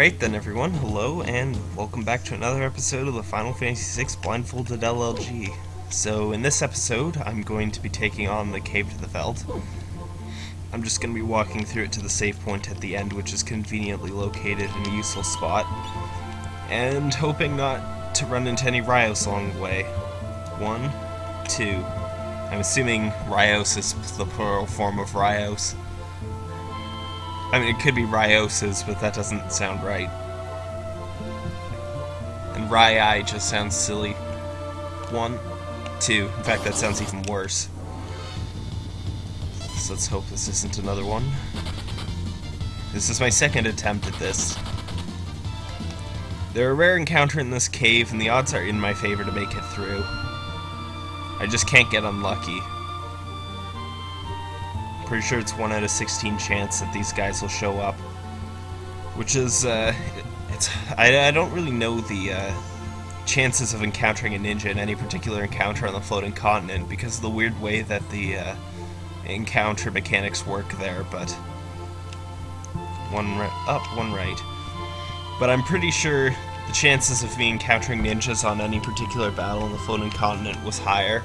Alright then everyone, hello and welcome back to another episode of the Final Fantasy VI Blindfolded LLG. So in this episode, I'm going to be taking on the Cave to the Veldt. I'm just going to be walking through it to the save point at the end, which is conveniently located in a useful spot, and hoping not to run into any Rhyos along the way. One, two. I'm assuming Rhyos is the plural form of Rios. I mean, it could be Rioses, but that doesn't sound right. And Rai just sounds silly. One, two. In fact, that sounds even worse. So let's hope this isn't another one. This is my second attempt at this. They're a rare encounter in this cave, and the odds are in my favor to make it through. I just can't get unlucky pretty sure it's 1 out of 16 chance that these guys will show up. Which is, uh, it's, I, I don't really know the, uh, chances of encountering a ninja in any particular encounter on the floating continent because of the weird way that the, uh, encounter mechanics work there, but one up, one right. But I'm pretty sure the chances of me encountering ninjas on any particular battle on the floating continent was higher.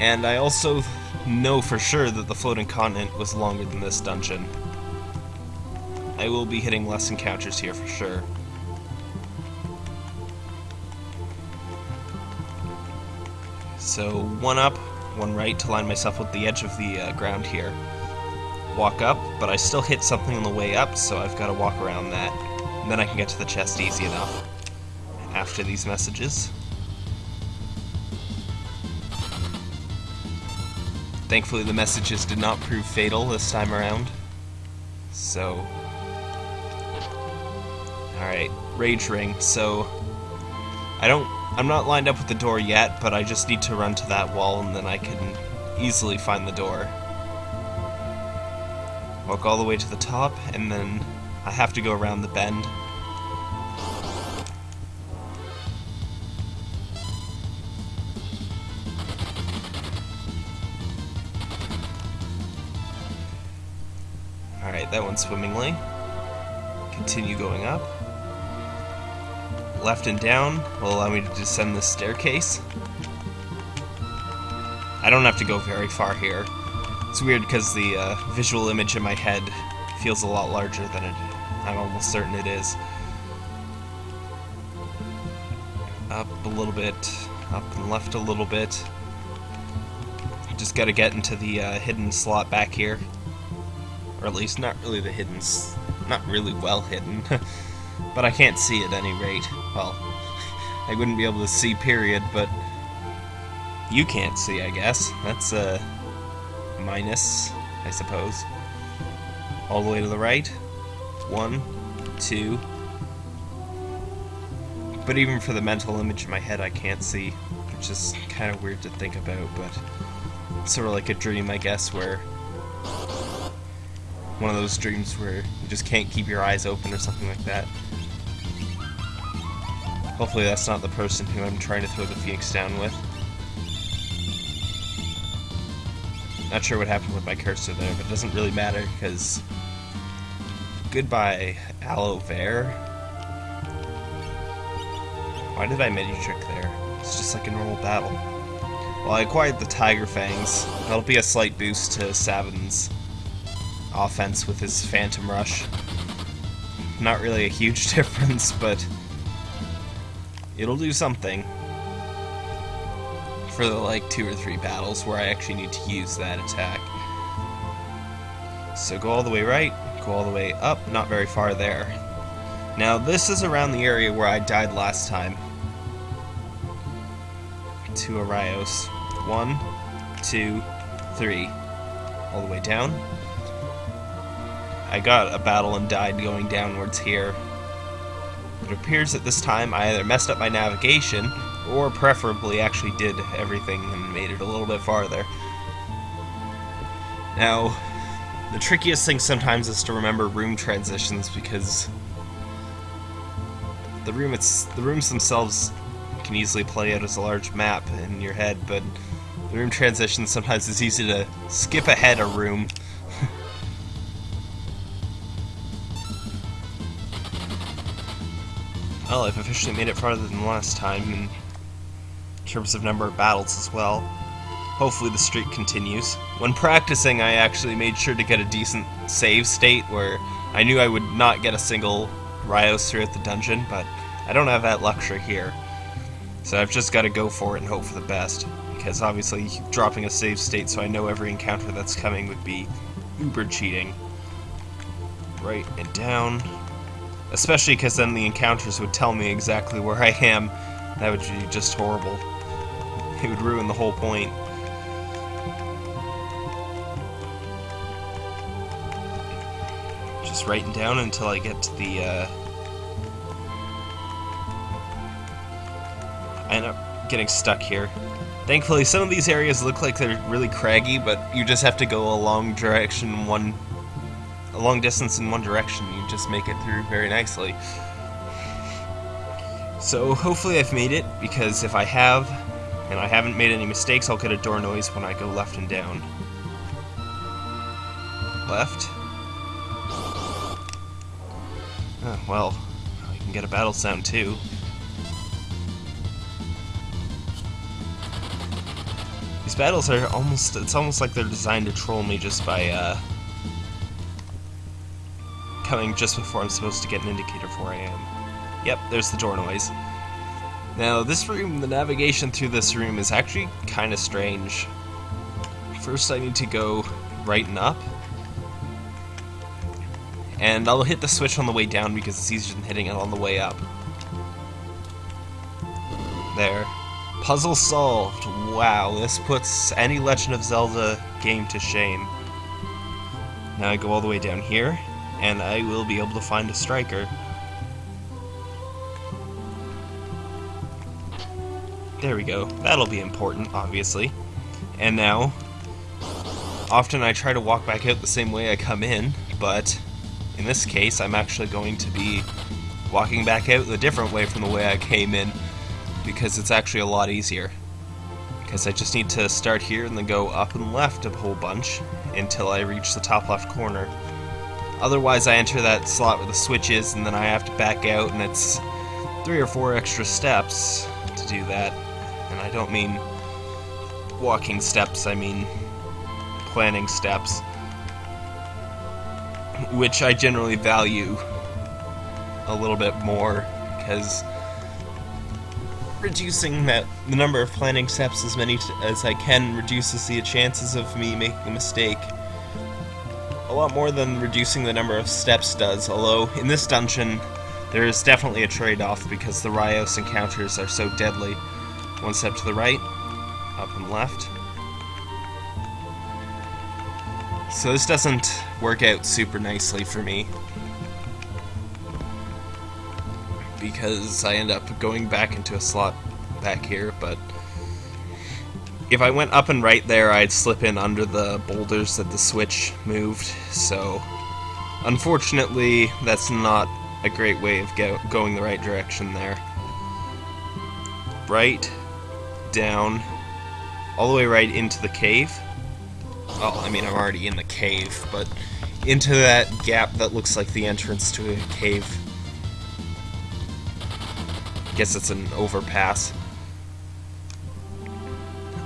And I also know for sure that the floating continent was longer than this dungeon. I will be hitting less encounters here for sure. So one up, one right to line myself with the edge of the uh, ground here. Walk up, but I still hit something on the way up, so I've got to walk around that. And then I can get to the chest easy enough after these messages. Thankfully, the messages did not prove fatal this time around. So... Alright, Rage Ring. So... I don't... I'm not lined up with the door yet, but I just need to run to that wall and then I can easily find the door. Walk all the way to the top, and then I have to go around the bend. That went swimmingly. Continue going up. Left and down will allow me to descend this staircase. I don't have to go very far here. It's weird because the uh, visual image in my head feels a lot larger than it. I'm almost certain it is. Up a little bit, up and left a little bit. Just gotta get into the uh, hidden slot back here or at least not really the hidden, not really well hidden, but I can't see at any rate. Well, I wouldn't be able to see, period, but you can't see, I guess. That's a minus, I suppose. All the way to the right. One, two. But even for the mental image in my head, I can't see, which is kind of weird to think about, but sort of like a dream, I guess, where one of those dreams where you just can't keep your eyes open or something like that. Hopefully that's not the person who I'm trying to throw the Phoenix down with. Not sure what happened with my cursor there, but it doesn't really matter because... Goodbye, Aloe Vera. Why did I mini trick there? It's just like a normal battle. Well, I acquired the Tiger Fangs. That'll be a slight boost to Sabin's offense with his Phantom Rush. Not really a huge difference, but it'll do something for the like two or three battles where I actually need to use that attack. So go all the way right, go all the way up, not very far there. Now this is around the area where I died last time. To Arios. One, two, three. All the way down, I got a battle and died going downwards here. It appears that this time I either messed up my navigation, or preferably actually did everything and made it a little bit farther. Now, the trickiest thing sometimes is to remember room transitions because the room it's the rooms themselves can easily play out as a large map in your head, but the room transitions sometimes it's easy to skip ahead a room Well, I've officially made it farther than last time in terms of number of battles as well. Hopefully the streak continues. When practicing, I actually made sure to get a decent save state where I knew I would not get a single Rhyos throughout the dungeon, but I don't have that luxury here. So I've just got to go for it and hope for the best. Because obviously, dropping a save state so I know every encounter that's coming would be uber cheating. Right and down. Especially because then the encounters would tell me exactly where I am. That would be just horrible. It would ruin the whole point. Just writing down until I get to the, uh... I end up getting stuck here. Thankfully, some of these areas look like they're really craggy, but you just have to go a long direction one long distance in one direction, you just make it through very nicely. So hopefully I've made it, because if I have, and I haven't made any mistakes, I'll get a door noise when I go left and down. Left. Oh, well, I can get a battle sound too. These battles are almost, it's almost like they're designed to troll me just by, uh, coming just before I'm supposed to get an indicator for where I am. Yep, there's the door noise. Now, this room, the navigation through this room is actually kind of strange. First I need to go right and up. And I'll hit the switch on the way down because it's easier than hitting it on the way up. There. Puzzle solved. Wow, this puts any Legend of Zelda game to shame. Now I go all the way down here, and I will be able to find a striker. There we go. That'll be important, obviously. And now, often I try to walk back out the same way I come in, but in this case, I'm actually going to be walking back out a different way from the way I came in, because it's actually a lot easier. Because I just need to start here and then go up and left a whole bunch until I reach the top left corner. Otherwise, I enter that slot where the switch is, and then I have to back out, and it's three or four extra steps to do that. And I don't mean walking steps, I mean planning steps. Which I generally value a little bit more, because reducing that the number of planning steps as many as I can reduces the chances of me making a mistake a lot more than reducing the number of steps does, although in this dungeon there is definitely a trade-off because the Rhyos encounters are so deadly. One step to the right, up and left. So this doesn't work out super nicely for me. Because I end up going back into a slot back here, but if I went up and right there, I'd slip in under the boulders that the switch moved, so unfortunately, that's not a great way of go going the right direction there. Right, down, all the way right into the cave. Oh, I mean, I'm already in the cave, but into that gap that looks like the entrance to a cave. Guess it's an overpass.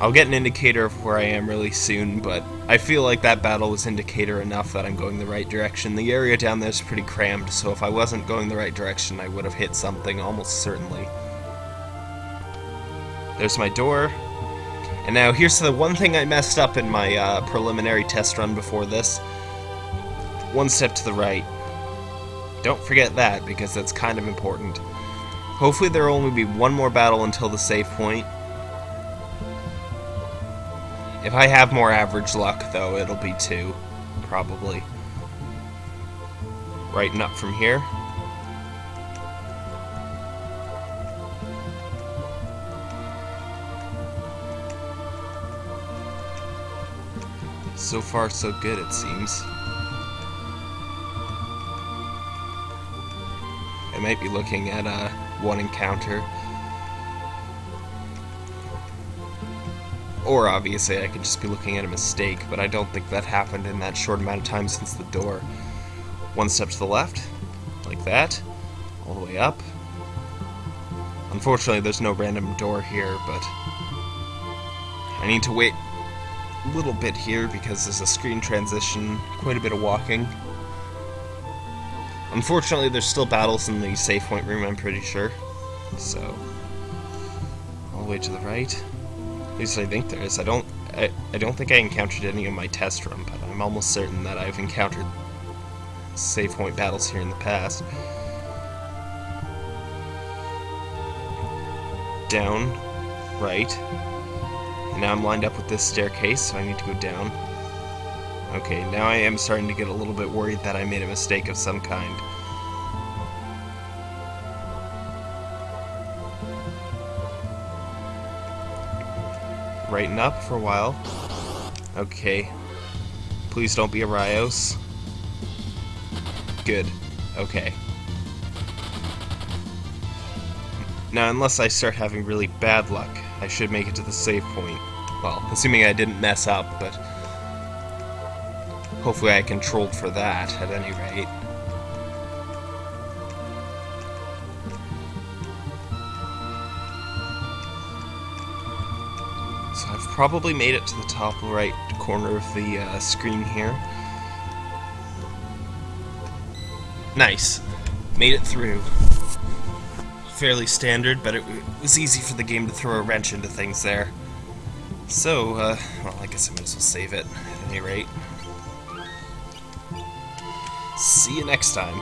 I'll get an indicator of where I am really soon, but I feel like that battle was indicator enough that I'm going the right direction. The area down there is pretty crammed, so if I wasn't going the right direction, I would have hit something almost certainly. There's my door. And now here's the one thing I messed up in my uh, preliminary test run before this. One step to the right. Don't forget that, because that's kind of important. Hopefully there will only be one more battle until the save point, if I have more average luck, though, it'll be two, probably. Right up from here. So far, so good, it seems. I might be looking at uh, one encounter. Or obviously I could just be looking at a mistake, but I don't think that happened in that short amount of time since the door. One step to the left, like that, all the way up, Unfortunately, there's no random door here, but I need to wait a little bit here because there's a screen transition, quite a bit of walking. Unfortunately, there's still battles in the save point room, I'm pretty sure. So, all the way to the right. At least I think there is. I don't. I, I don't think I encountered any in my test run, but I'm almost certain that I've encountered save point battles here in the past. Down, right. And now I'm lined up with this staircase, so I need to go down. Okay, now I am starting to get a little bit worried that I made a mistake of some kind. Righten up for a while. Okay. Please don't be a Rhyos. Good. Okay. Now, unless I start having really bad luck, I should make it to the save point. Well, assuming I didn't mess up, but hopefully I controlled for that, at any rate. Probably made it to the top right corner of the uh, screen here. Nice. Made it through. Fairly standard, but it, was easy for the game to throw a wrench into things there. So, uh, well, I guess I might as well save it, at any rate. See you next time.